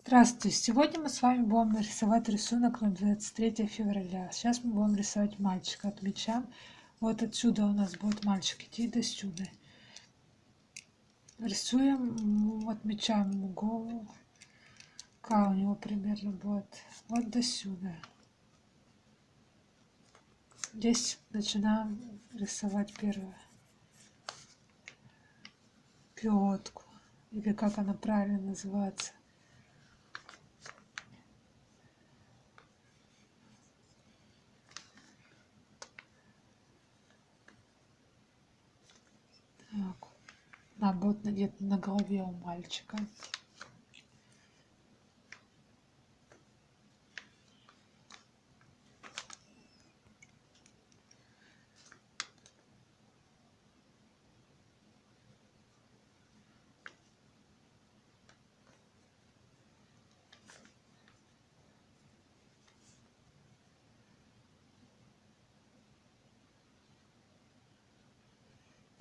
Здравствуйте! Сегодня мы с вами будем рисовать рисунок на 23 февраля. Сейчас мы будем рисовать мальчика. Отмечаем. Вот отсюда у нас будет мальчик идти до сюда. Рисуем, отмечаем ему голову. Какая у него примерно будет. Вот до сюда. Здесь начинаем рисовать первое. Пилотку. Или как она правильно называется. Будет где-то на голове у мальчика.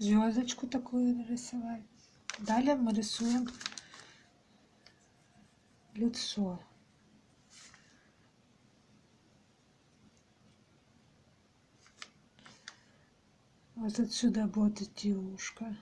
Звездочку такую нарисовать. Далее мы рисуем лицо. Вот отсюда будет идти ушко.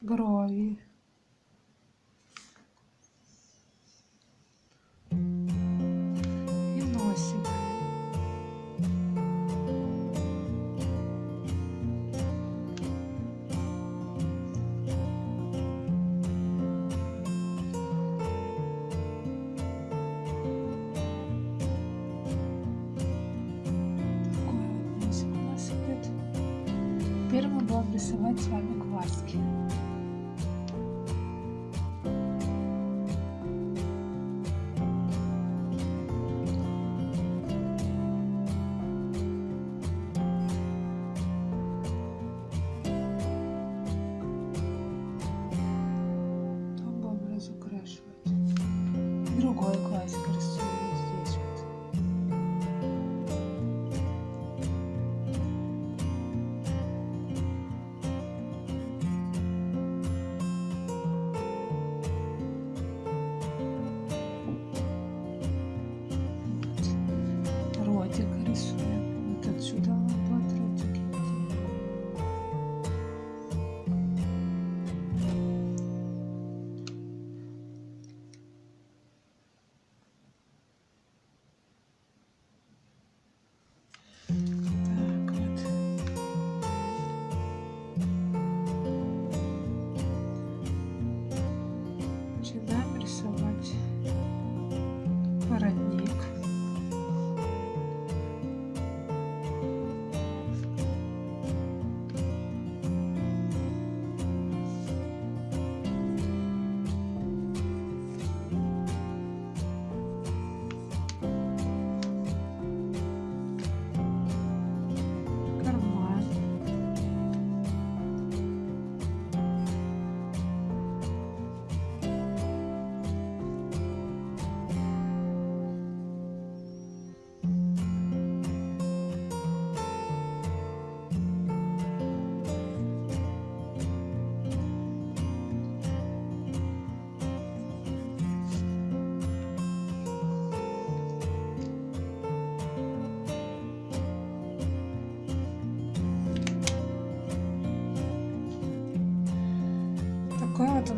Брови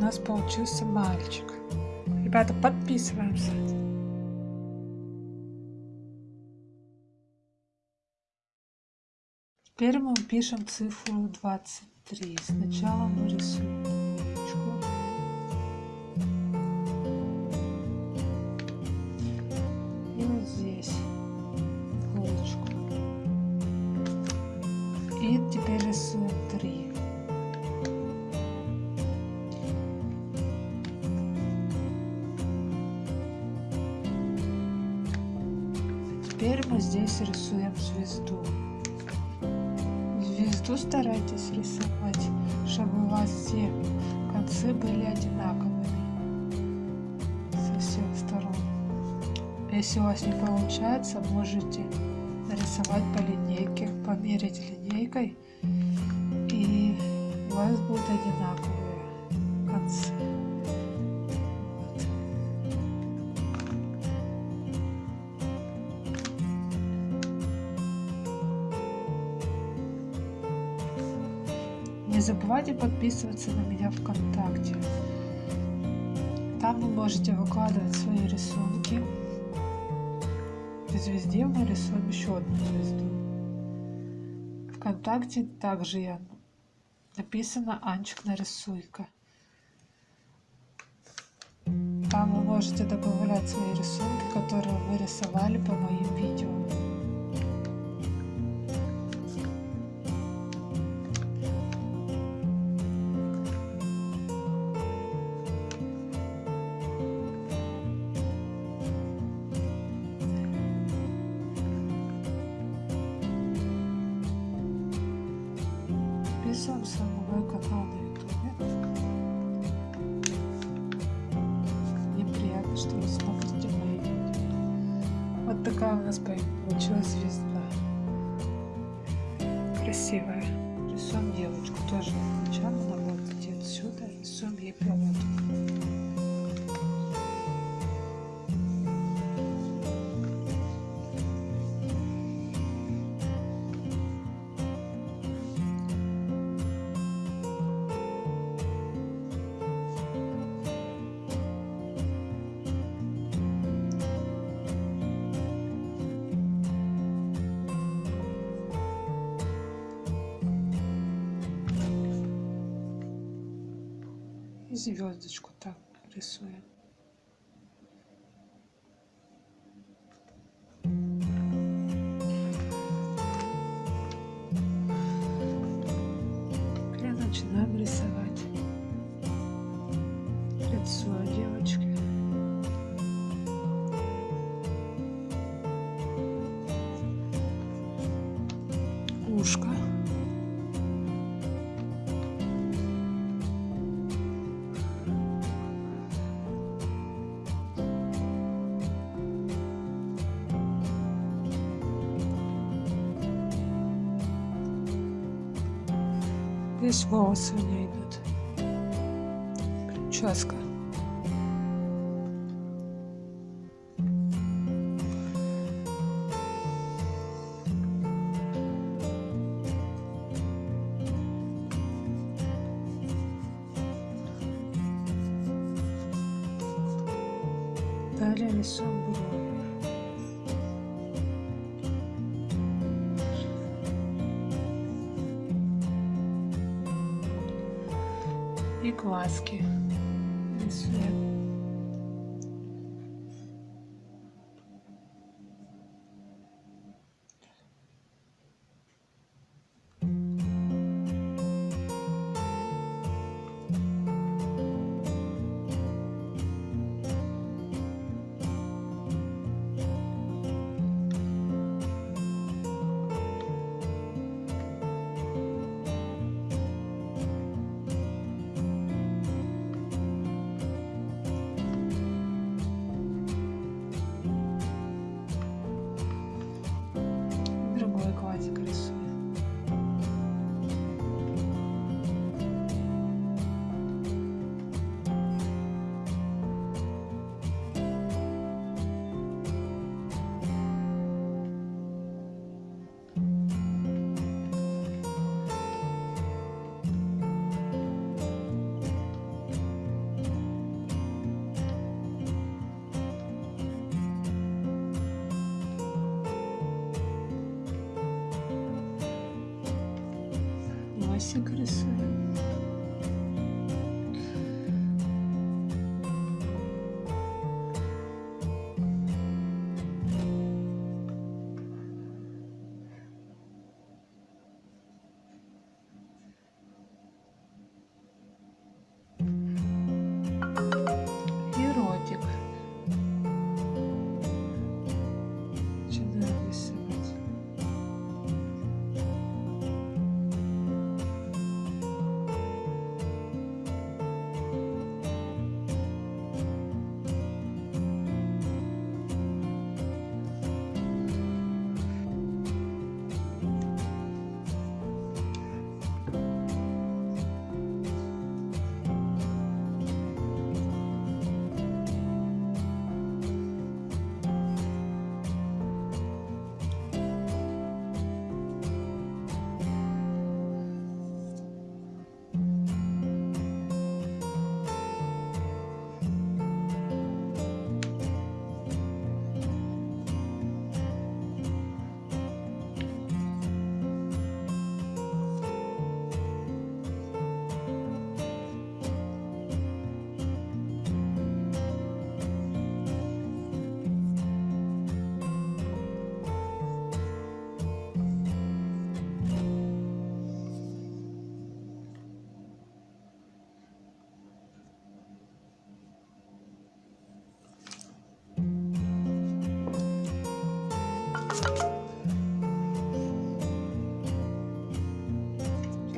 нас получился мальчик. Ребята, подписываемся. Теперь мы пишем цифру 23. Сначала мы рисуем Звезду старайтесь рисовать, чтобы у вас все концы были одинаковыми со всех сторон. Если у вас не получается, можете нарисовать по линейке, померить линейкой, и у вас будут одинаковые концы. Забывайте подписываться на меня ВКонтакте. Там вы можете выкладывать свои рисунки. В звезде мы рисуем еще одну звезду. Вконтакте также я написано Анчик нарисуйка. Там вы можете добавлять свои рисунки, которые вы рисовали по моим видео. Рисуем девочку тоже. Вот идти отсюда, рисуем ей проводку. Звездочку так рисуем. Здесь волосы у нее идут. Прическа. Далее рисуем брови. И носик рисуем.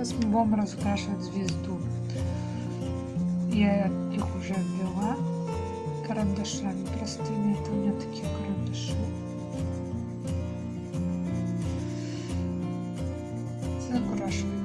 Сейчас мы будем разукрашивать звезду. Я их уже ввела карандашами простыми. Это у меня такие карандаши. Закрашиваем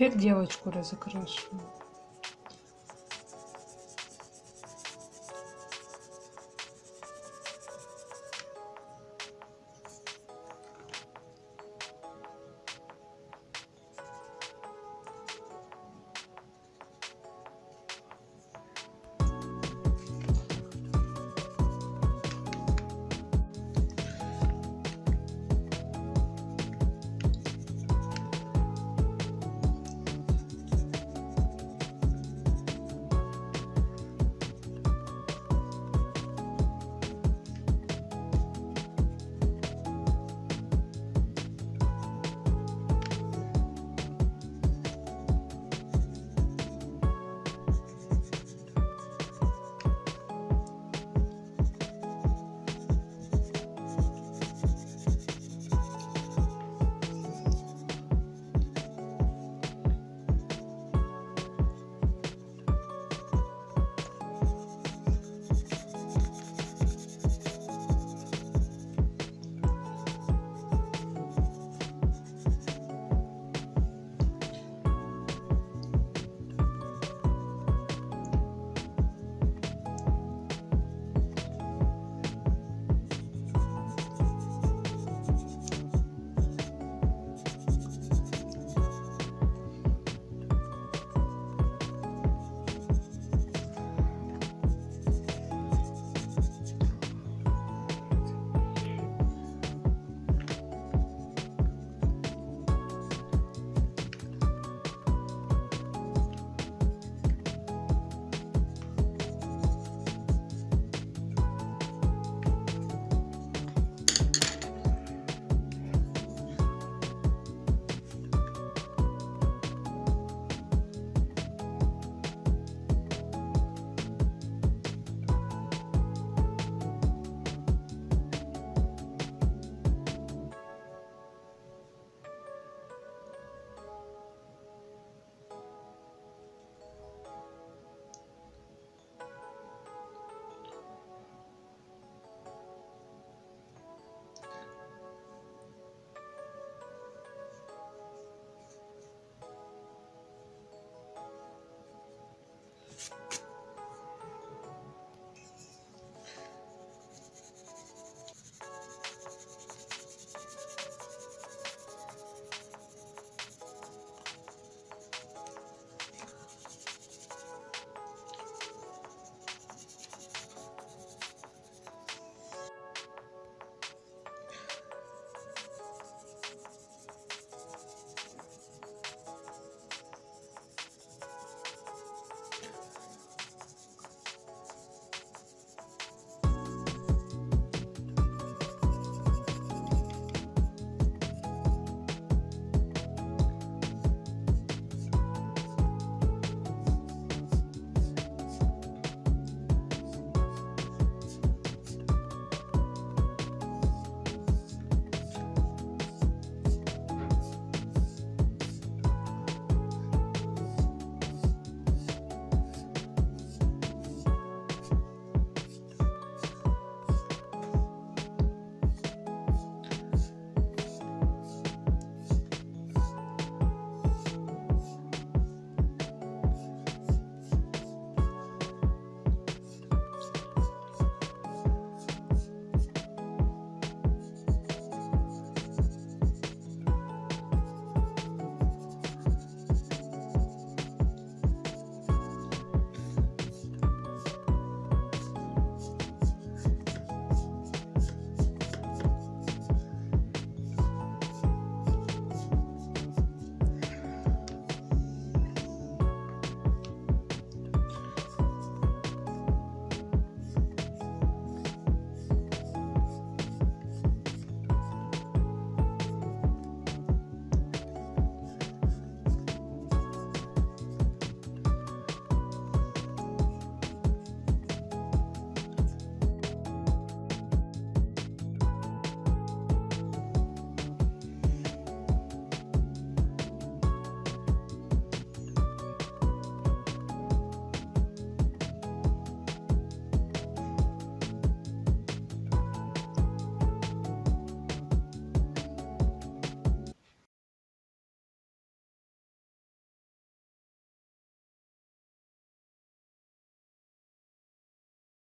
Теперь девочку разукрашиваем.